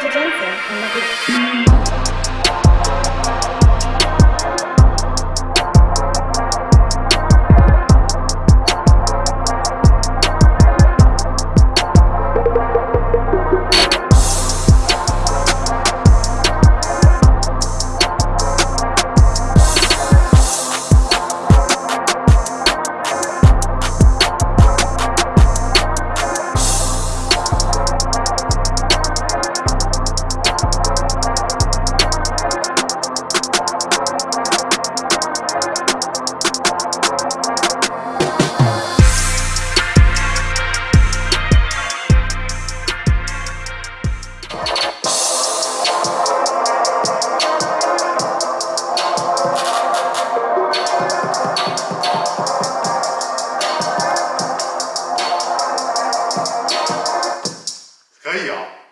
Jensen on the 可以啊。